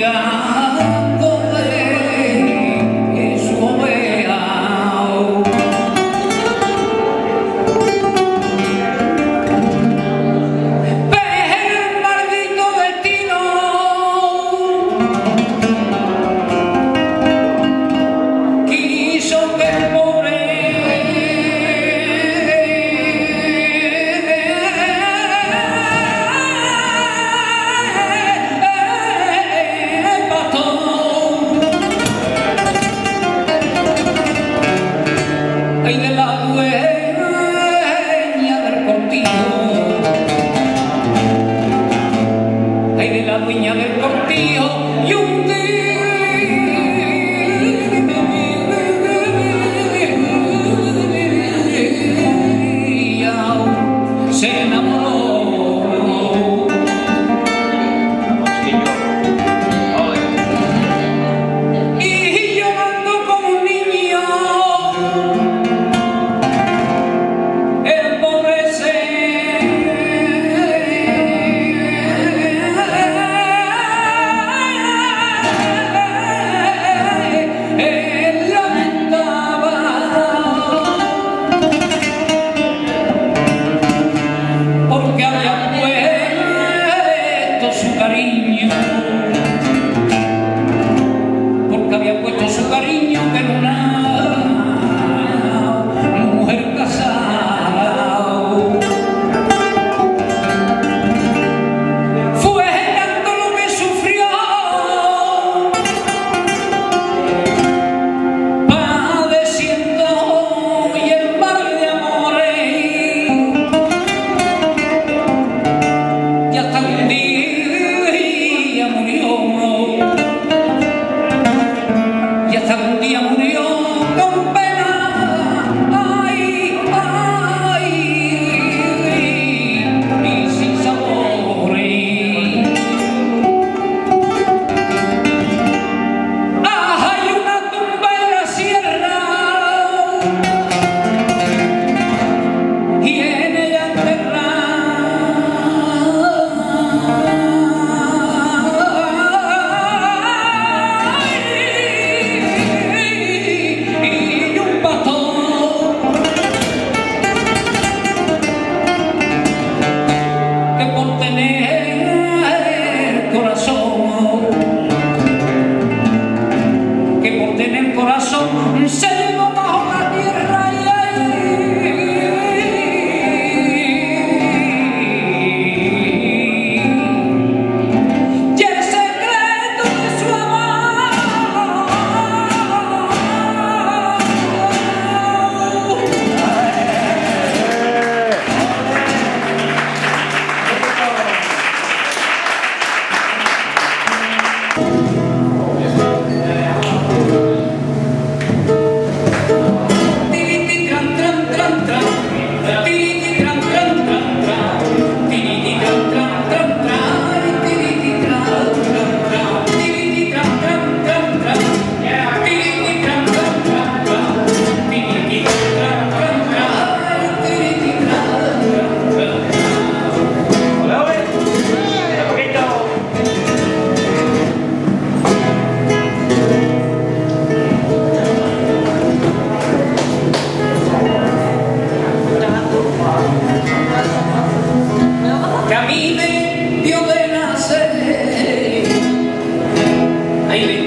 فيها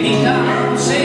Então, me dá